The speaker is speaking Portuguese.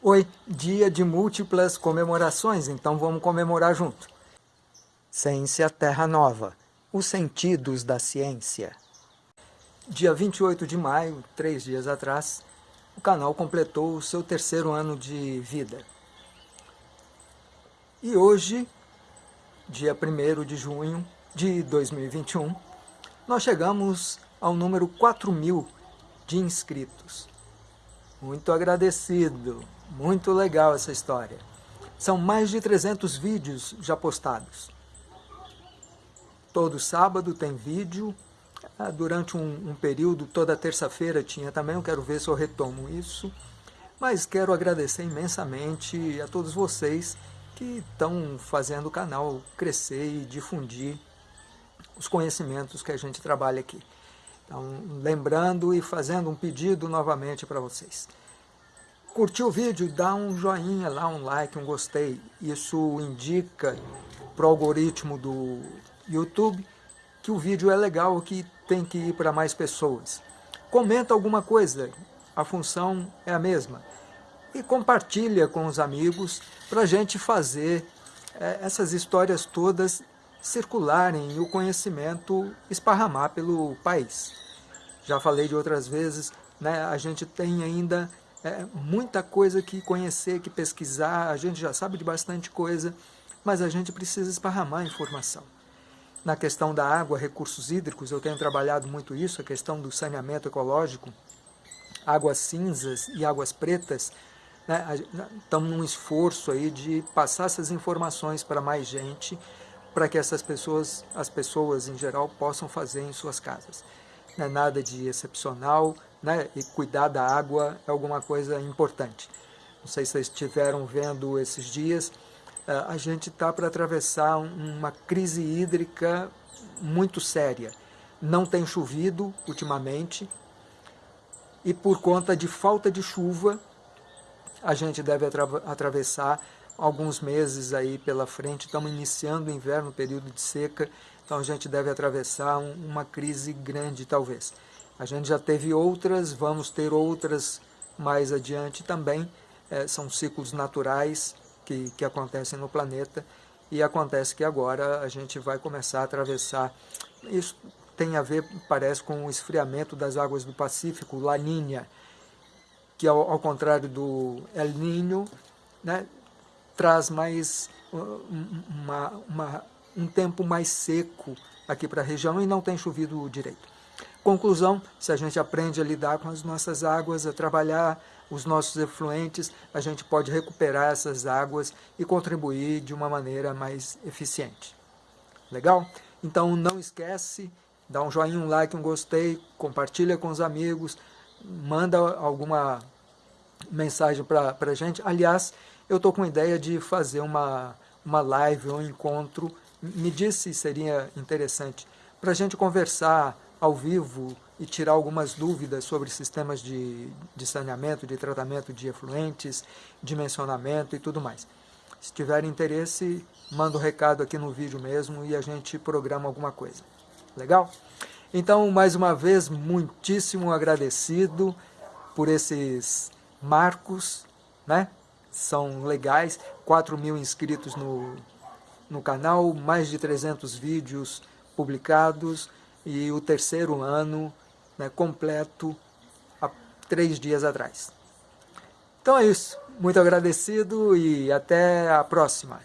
Oi, dia de múltiplas comemorações, então vamos comemorar junto. Ciência Terra Nova, os sentidos da ciência. Dia 28 de maio, três dias atrás, o canal completou o seu terceiro ano de vida. E hoje, dia 1 de junho de 2021, nós chegamos ao número 4 mil de inscritos. Muito agradecido, muito legal essa história. São mais de 300 vídeos já postados. Todo sábado tem vídeo, ah, durante um, um período, toda terça-feira tinha também, eu quero ver se eu retomo isso. Mas quero agradecer imensamente a todos vocês que estão fazendo o canal crescer e difundir os conhecimentos que a gente trabalha aqui. Então, lembrando e fazendo um pedido novamente para vocês. Curtiu o vídeo? Dá um joinha lá, um like, um gostei. Isso indica para o algoritmo do YouTube que o vídeo é legal, que tem que ir para mais pessoas. Comenta alguma coisa, a função é a mesma. E compartilha com os amigos para a gente fazer é, essas histórias todas circularem e o conhecimento esparramar pelo país. Já falei de outras vezes, né, a gente tem ainda é, muita coisa que conhecer, que pesquisar, a gente já sabe de bastante coisa, mas a gente precisa esparramar informação. Na questão da água, recursos hídricos, eu tenho trabalhado muito isso, a questão do saneamento ecológico, águas cinzas e águas pretas, né, estamos num esforço aí de passar essas informações para mais gente, para que essas pessoas, as pessoas em geral, possam fazer em suas casas. Não é nada de excepcional, né? e cuidar da água é alguma coisa importante. Não sei se vocês estiveram vendo esses dias, eh, a gente está para atravessar uma crise hídrica muito séria. Não tem chovido ultimamente, e por conta de falta de chuva, a gente deve atravessar alguns meses aí pela frente, estamos iniciando o inverno, período de seca, então a gente deve atravessar um, uma crise grande talvez. A gente já teve outras, vamos ter outras mais adiante também, é, são ciclos naturais que, que acontecem no planeta e acontece que agora a gente vai começar a atravessar, isso tem a ver, parece, com o esfriamento das águas do Pacífico, La Niña, que ao, ao contrário do El Niño, né, traz mais uh, uma, uma, um tempo mais seco aqui para a região e não tem chovido direito. Conclusão, se a gente aprende a lidar com as nossas águas, a trabalhar os nossos efluentes, a gente pode recuperar essas águas e contribuir de uma maneira mais eficiente. Legal? Então não esquece, dá um joinha, um like, um gostei, compartilha com os amigos, manda alguma mensagem para a gente. Aliás, eu estou com a ideia de fazer uma, uma live um encontro, me disse se seria interessante, para a gente conversar ao vivo e tirar algumas dúvidas sobre sistemas de, de saneamento, de tratamento de efluentes, dimensionamento e tudo mais. Se tiver interesse, manda um recado aqui no vídeo mesmo e a gente programa alguma coisa. Legal? Então, mais uma vez, muitíssimo agradecido por esses marcos, né? São legais, 4 mil inscritos no, no canal, mais de 300 vídeos publicados e o terceiro ano né, completo há três dias atrás. Então é isso, muito agradecido e até a próxima.